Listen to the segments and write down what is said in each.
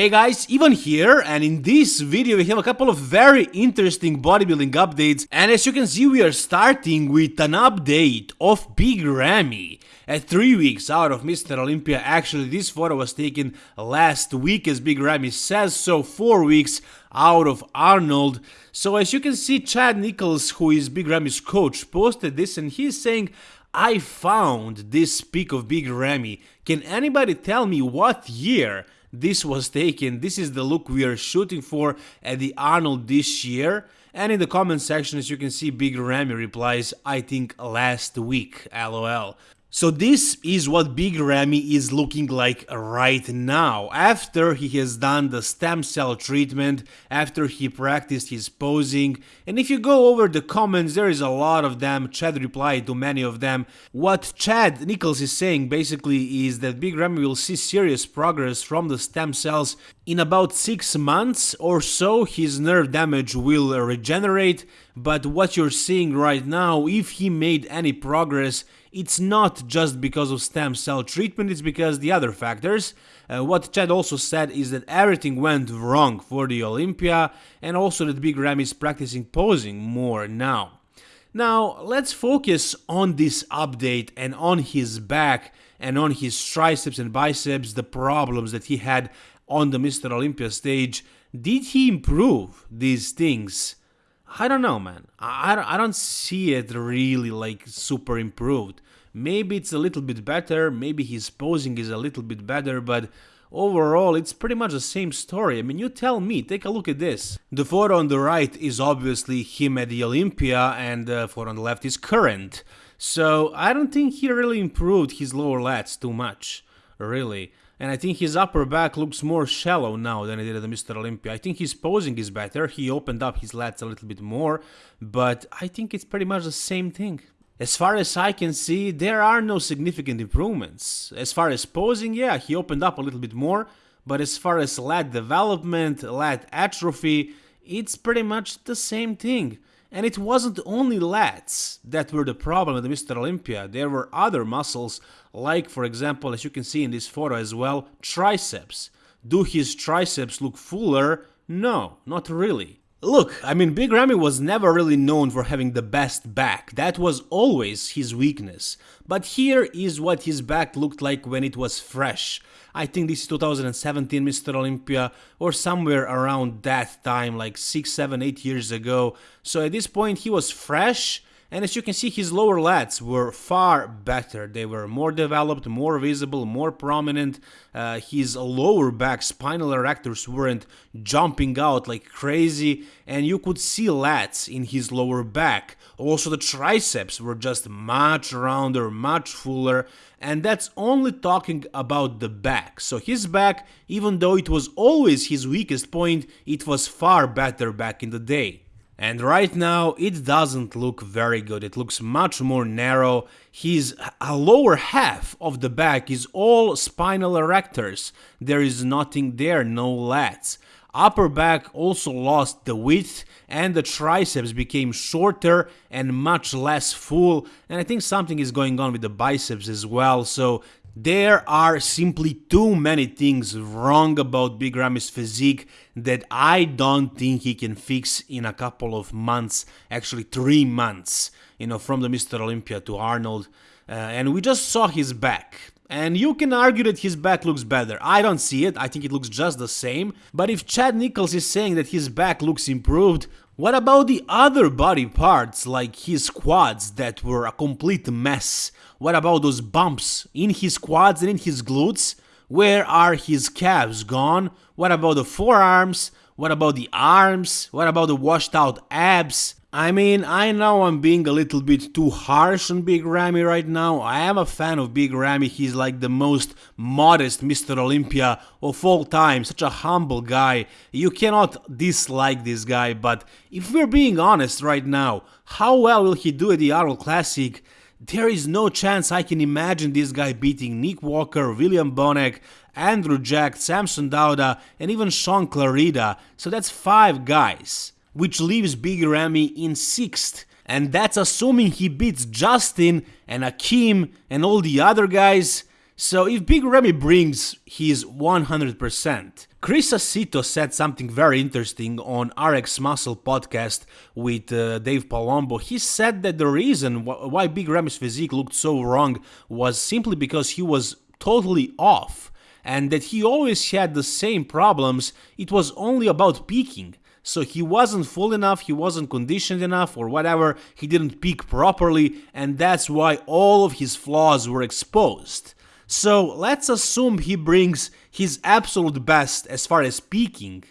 Hey guys, Ivan here, and in this video we have a couple of very interesting bodybuilding updates, and as you can see we are starting with an update of Big Ramy. At 3 weeks out of Mr. Olympia, actually this photo was taken last week as Big Ramy says so, 4 weeks out of Arnold. So as you can see Chad Nicholls, who is Big Ramy's coach, posted this and he's saying I found this pic of Big Ramy. Can anybody tell me what year this was taken. This is the look we are shooting for at the Arnold this year. And in the comment section, as you can see, Big Ramy replies, I think last week, lol. So this is what Big Ramy is looking like right now, after he has done the stem cell treatment, after he practiced his posing, and if you go over the comments, there is a lot of them, Chad replied to many of them. What Chad Nicholls is saying basically is that Big Ramy will see serious progress from the stem cells in about 6 months or so, his nerve damage will regenerate, but what you're seeing right now, if he made any progress, it's not just because of stem cell treatment, it's because the other factors. Uh, what Chad also said is that everything went wrong for the Olympia and also that Big Ram is practicing posing more now. Now, let's focus on this update and on his back and on his triceps and biceps, the problems that he had on the Mr. Olympia stage. Did he improve these things? I don't know, man. I, I don't see it really like super improved. Maybe it's a little bit better, maybe his posing is a little bit better, but overall it's pretty much the same story. I mean, you tell me, take a look at this. The photo on the right is obviously him at the Olympia, and the photo on the left is current. So I don't think he really improved his lower lats too much, really and I think his upper back looks more shallow now than it did at the Mr. Olympia. I think his posing is better, he opened up his lats a little bit more, but I think it's pretty much the same thing. As far as I can see, there are no significant improvements. As far as posing, yeah, he opened up a little bit more, but as far as lat development, lat atrophy, it's pretty much the same thing. And it wasn't only lats that were the problem at Mr. Olympia, there were other muscles, like for example, as you can see in this photo as well, triceps. Do his triceps look fuller? No, not really. Look, I mean, Big Ramy was never really known for having the best back, that was always his weakness. But here is what his back looked like when it was fresh. I think this is 2017 Mr. Olympia or somewhere around that time, like 6, 7, 8 years ago. So at this point he was fresh and as you can see, his lower lats were far better. They were more developed, more visible, more prominent. Uh, his lower back spinal erectors weren't jumping out like crazy, and you could see lats in his lower back. Also, the triceps were just much rounder, much fuller, and that's only talking about the back. So his back, even though it was always his weakest point, it was far better back in the day. And right now it doesn't look very good, it looks much more narrow. His lower half of the back is all spinal erectors, there is nothing there, no lats. Upper back also lost the width and the triceps became shorter and much less full and I think something is going on with the biceps as well so there are simply too many things wrong about Big Ramy's physique that I don't think he can fix in a couple of months, actually three months, you know, from the Mr. Olympia to Arnold. Uh, and we just saw his back. And you can argue that his back looks better. I don't see it, I think it looks just the same. But if Chad Nicholls is saying that his back looks improved, what about the other body parts like his quads that were a complete mess? What about those bumps in his quads and in his glutes? Where are his calves gone? What about the forearms? What about the arms? What about the washed out abs? I mean, I know I'm being a little bit too harsh on Big Ramy right now. I am a fan of Big Ramy. He's like the most modest Mr. Olympia of all time. Such a humble guy. You cannot dislike this guy, but if we're being honest right now, how well will he do at the Arnold Classic? There is no chance I can imagine this guy beating Nick Walker, William Bonac, Andrew Jack, Samson Dauda, and even Shaun Clarida. So that's five guys which leaves Big Ramy in 6th. And that's assuming he beats Justin and Akim and all the other guys. So if Big Ramy brings his 100%, Chris Aceto said something very interesting on RX Muscle podcast with uh, Dave Palumbo. He said that the reason wh- why Big Ramy's physique looked so wrong was simply because he was totally off and that he always had the same problems. It was only about peaking. So he wasn't full enough, he wasn't conditioned enough, or whatever, he didn't peak properly, and that's why all of his flaws were exposed. So let's assume he brings his absolute best as far as peaking.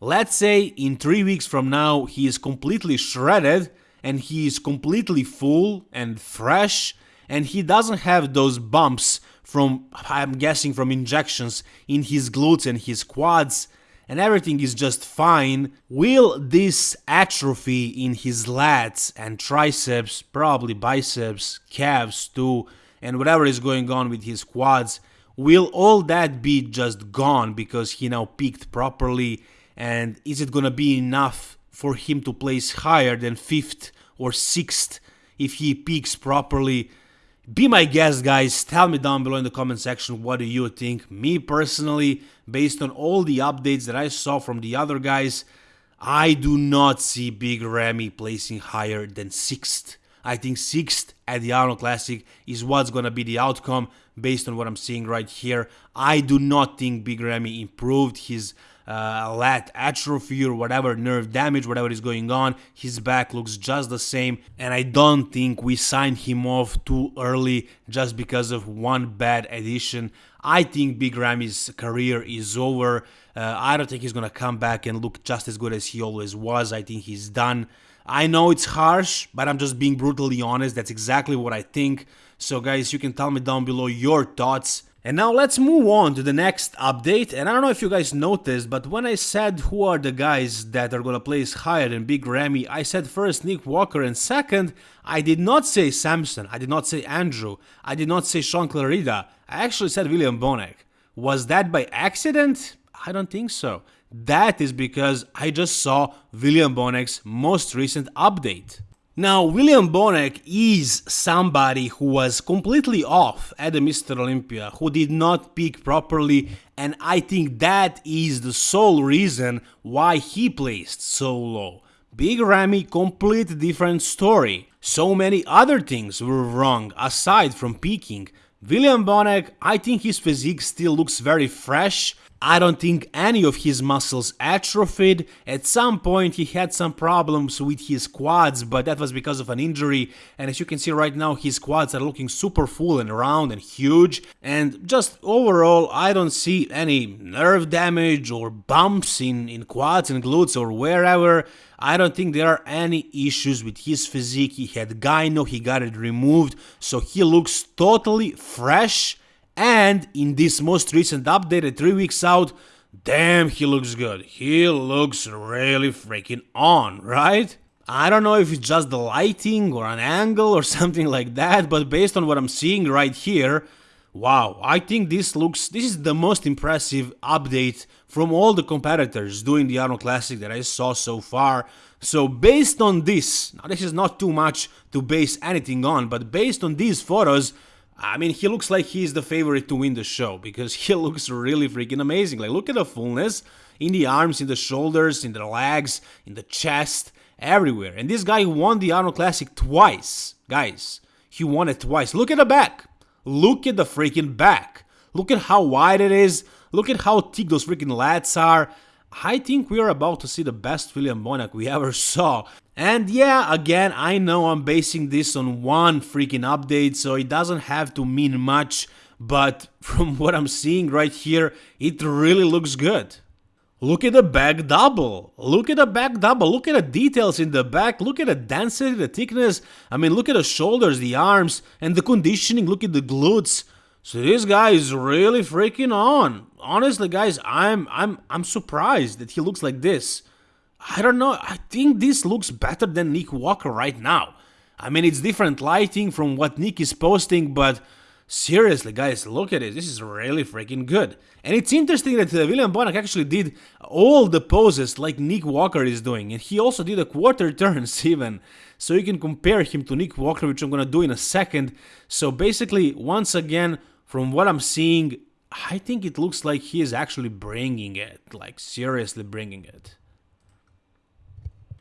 Let's say in 3 weeks from now he is completely shredded and he is completely full and fresh and he doesn't have those bumps from I'm guessing from injections in his glutes and his quads and everything is just fine, will this atrophy in his lats and triceps, probably biceps, calves too, and whatever is going on with his quads, will all that be just gone because he now peaked properly? And is it gonna be enough for him to place higher than fifth or sixth if he peaks properly? Be my guest, guys. Tell me down below in the comment section what do you think. Me personally, based on all the updates that I saw from the other guys, I do not see Big Ramy placing higher than sixth. I think sixth at the Arnold Classic is what's gonna be the outcome based on what I'm seeing right here. I do not think Big Ramy improved his uh, lat atrophy or whatever nerve damage, whatever is going on. His back looks just the same, and I don't think we signed him off too early just because of one bad addition. I think Big Ramy's career is over. Uh, I don't think he's gonna come back and look just as good as he always was. I think he's done. I know it's harsh, but I'm just being brutally honest. That's exactly what I think. So, guys, you can tell me down below your thoughts. And now let's move on to the next update. And I don't know if you guys noticed, but when I said who are the guys that are gonna place higher than Big Ramy, I said first Nick Walker and second, I did not say Samson, I did not say Andrew, I did not say Shaun Clarida, I actually said William Bonac. Was that by accident? I don't think so. That is because I just saw William Bonac's most recent update. Now, William Bonac is somebody who was completely off at the Mr. Olympia, who did not peak properly, and I think that is the sole reason why he placed so low. Big Ramy, complete different story. So many other things were wrong aside from peaking. William Bonac, I think his physique still looks very fresh, I don't think any of his muscles atrophied. At some point he had some problems with his quads, but that was because of an injury. And as you can see right now, his quads are looking super full and round and huge. And just overall, I don't see any nerve damage or bumps in, in quads and glutes or wherever. I don't think there are any issues with his physique. He had gyno, he got it removed, so he looks totally fresh and in this most recent update at 3 weeks out, damn, he looks good. He looks really freaking on, right? I don't know if it's just the lighting or an angle or something like that, but based on what I'm seeing right here, wow, I think this looks, this is the most impressive update from all the competitors doing the Arnold Classic that I saw so far. So based on this, now this is not too much to base anything on, but based on these photos, I mean, he looks like he's the favorite to win the show because he looks really freaking amazing. Like, look at the fullness in the arms, in the shoulders, in the legs, in the chest, everywhere. And this guy won the Arnold Classic twice. Guys, he won it twice. Look at the back. Look at the freaking back. Look at how wide it is. Look at how thick those freaking lats are. I think we are about to see the best William Bonac we ever saw. And yeah, again, I know I'm basing this on one freaking update, so it doesn't have to mean much, but from what I'm seeing right here, it really looks good. Look at the back double. Look at the back double. Look at the details in the back. Look at the density, the thickness. I mean, look at the shoulders, the arms, and the conditioning. Look at the glutes. So this guy is really freaking on. Honestly, guys, I'm I'm I'm surprised that he looks like this. I don't know. I think this looks better than Nick Walker right now. I mean, it's different lighting from what Nick is posting, but seriously, guys, look at it. This is really freaking good. And it's interesting that uh, William Bonac actually did all the poses like Nick Walker is doing, and he also did a quarter turns even. So you can compare him to Nick Walker, which I'm gonna do in a second. So basically, once again, from what I'm seeing, I think it looks like he is actually bringing it, like seriously bringing it.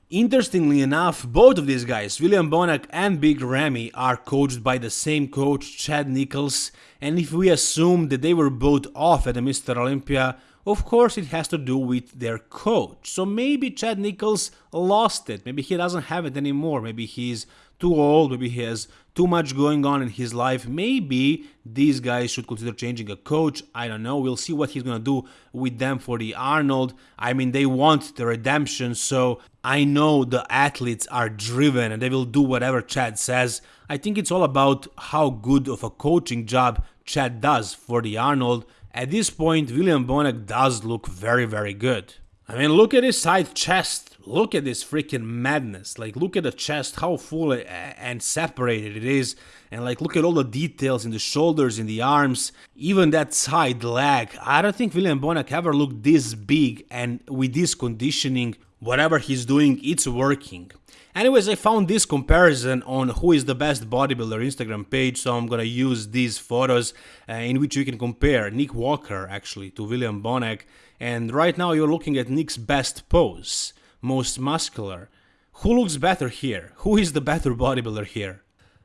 Interestingly enough, both of these guys, William Bonac and Big Ramy, are coached by the same coach, Chad Nicholls, and if we assume that they were both off at the Mr. Olympia, of course, it has to do with their coach. So maybe Chad Nicholls lost it. Maybe he doesn't have it anymore. Maybe he's too old. Maybe he has too much going on in his life. Maybe these guys should consider changing a coach. I don't know. We'll see what he's going to do with them for the Arnold. I mean, they want the redemption. So I know the athletes are driven and they will do whatever Chad says. I think it's all about how good of a coaching job Chad does for the Arnold at this point, William Bonac does look very, very good. I mean, look at his side chest. Look at this freaking madness. Like, look at the chest, how full and separated it is. And, like, look at all the details in the shoulders, in the arms, even that side leg. I don't think William Bonac ever looked this big. And with this conditioning, whatever he's doing, it's working. Anyways, I found this comparison on who is the best bodybuilder Instagram page, so I'm gonna use these photos uh, in which you can compare Nick Walker actually to William Bonac. And right now you're looking at Nick's best pose, most muscular. Who looks better here? Who is the better bodybuilder here?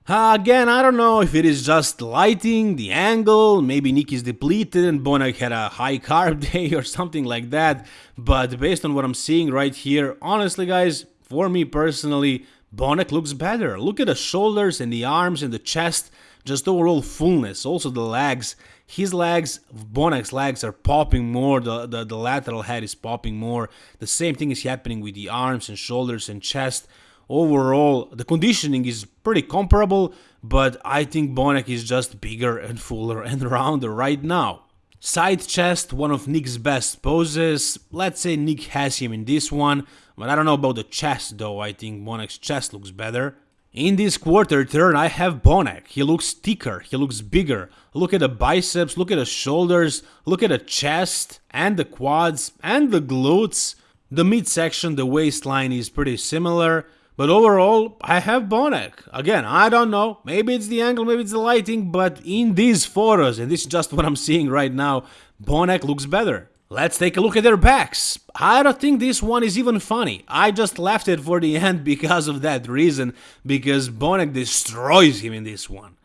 Uh, again, I don't know if it is just lighting, the angle, maybe Nick is depleted and Bonac had a high carb day or something like that, but based on what I'm seeing right here, honestly guys, for me personally, Bonac looks better. Look at the shoulders and the arms and the chest, just overall fullness. Also the legs. His legs, Bonac's legs are popping more, the, the, the lateral head is popping more. The same thing is happening with the arms and shoulders and chest. Overall, the conditioning is pretty comparable, but I think Bonac is just bigger and fuller and rounder right now. Side chest, one of Nick's best poses. Let's say Nick has him in this one, but I don't know about the chest though. I think Bonac's chest looks better. In this quarter turn, I have Bonac. He looks thicker, he looks bigger. Look at the biceps, look at the shoulders, look at the chest, and the quads, and the glutes. The midsection, the waistline is pretty similar. But overall, I have Bonac. Again, I don't know. Maybe it's the angle, maybe it's the lighting, but in these photos, and this is just what I'm seeing right now, Bonac looks better. Let's take a look at their backs. I don't think this one is even funny. I just left it for the end because of that reason, because Bonac destroys him in this one.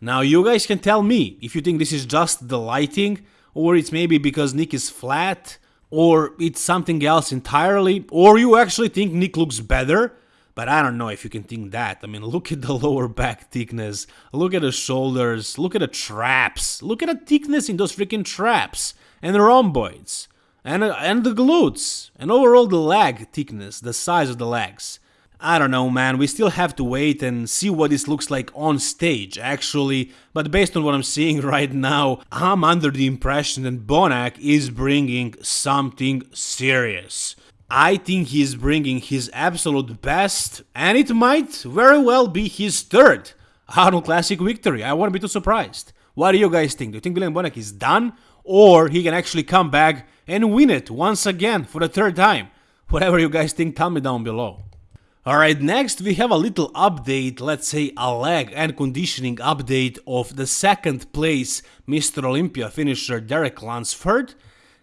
Now you guys can tell me if you think this is just the lighting, or it's maybe because Nick is flat, or it's something else entirely, or you actually think Nick looks better. But I don't know if you can think that. I mean, look at the lower back thickness. Look at the shoulders. Look at the traps. Look at the thickness in those freaking traps. And the rhomboids. And, and the glutes. And overall the leg thickness, the size of the legs. I don't know, man. We still have to wait and see what this looks like on stage, actually. But based on what I'm seeing right now, I'm under the impression that Bonac is bringing something serious. I think he's bringing his absolute best, and it might very well be his third Arnold Classic victory. I wouldn't be too surprised. What do you guys think? Do you think William Bonac is done, or he can actually come back and win it once again for the third time? Whatever you guys think, tell me down below. Alright, next we have a little update, let's say a leg and conditioning update of the second place Mr. Olympia finisher Derek Lunsford.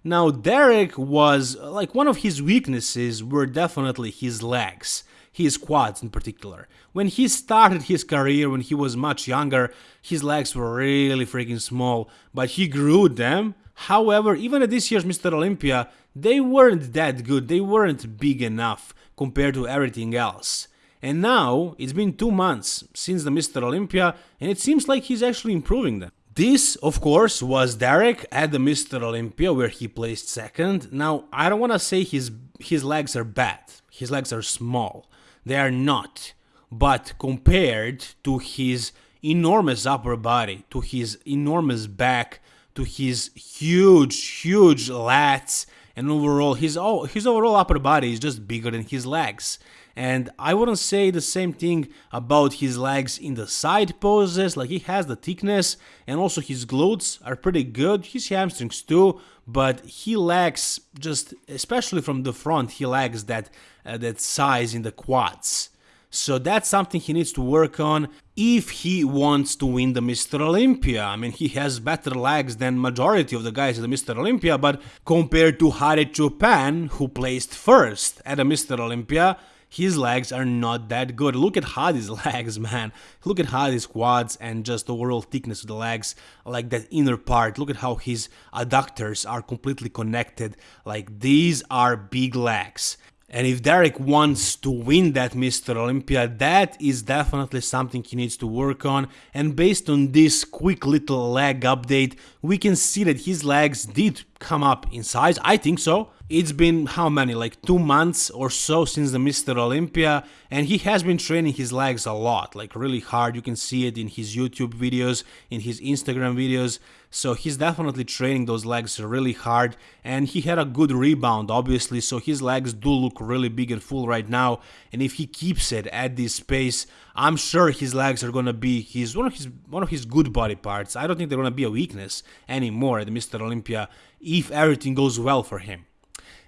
Now, Derek was like one of his weaknesses were definitely his legs, his quads in particular. When he started his career, when he was much younger, his legs were really freaking small, but he grew them. However, even at this year's Mr. Olympia, they weren't that good, they weren't big enough compared to everything else. And now, it's been two months since the Mr. Olympia, and it seems like he's actually improving them. This, of course, was Derek at the Mr. Olympia where he placed second. Now, I don't want to say his his legs are bad. His legs are small. They are not. But compared to his enormous upper body, to his enormous back, to his huge, huge lats, and overall his oh, his overall upper body is just bigger than his legs. And I wouldn't say the same thing about his legs in the side poses, like he has the thickness and also his glutes are pretty good, his hamstrings too, but he lacks just, especially from the front, he lacks that, uh, that size in the quads. So that's something he needs to work on if he wants to win the Mr. Olympia. I mean, he has better legs than majority of the guys at the Mr. Olympia, but compared to Hadi Choopan, who placed first at the Mr. Olympia, his legs are not that good. Look at Hadi's legs, man. Look at Hadi's quads and just the overall thickness of the legs, like that inner part. Look at how his adductors are completely connected. Like these are big legs. And if Derek wants to win that Mr. Olympia, that is definitely something he needs to work on. And based on this quick little leg update, we can see that his legs did come up in size. I think so. It's been how many, like two months or so since the Mr. Olympia, and he has been training his legs a lot, like really hard. You can see it in his YouTube videos, in his Instagram videos. So he's definitely training those legs really hard, and he had a good rebound, obviously. So his legs do look really big and full right now, and if he keeps it at this pace, I'm sure his legs are gonna be his one of his one of his good body parts. I don't think they're gonna be a weakness anymore at Mr. Olympia if everything goes well for him.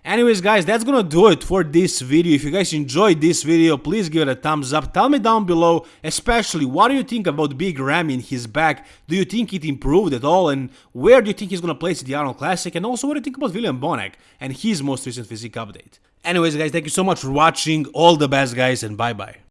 Anyways guys, that's gonna do it for this video. If you guys enjoyed this video, please give it a thumbs up. Tell me down below, especially what do you think about Big Ramy in his back? Do you think it improved at all? And where do you think he's gonna place the Arnold Classic? And also what do you think about William Bonac and his most recent physique update? Anyways guys, thank you so much for watching. All the best guys and bye bye.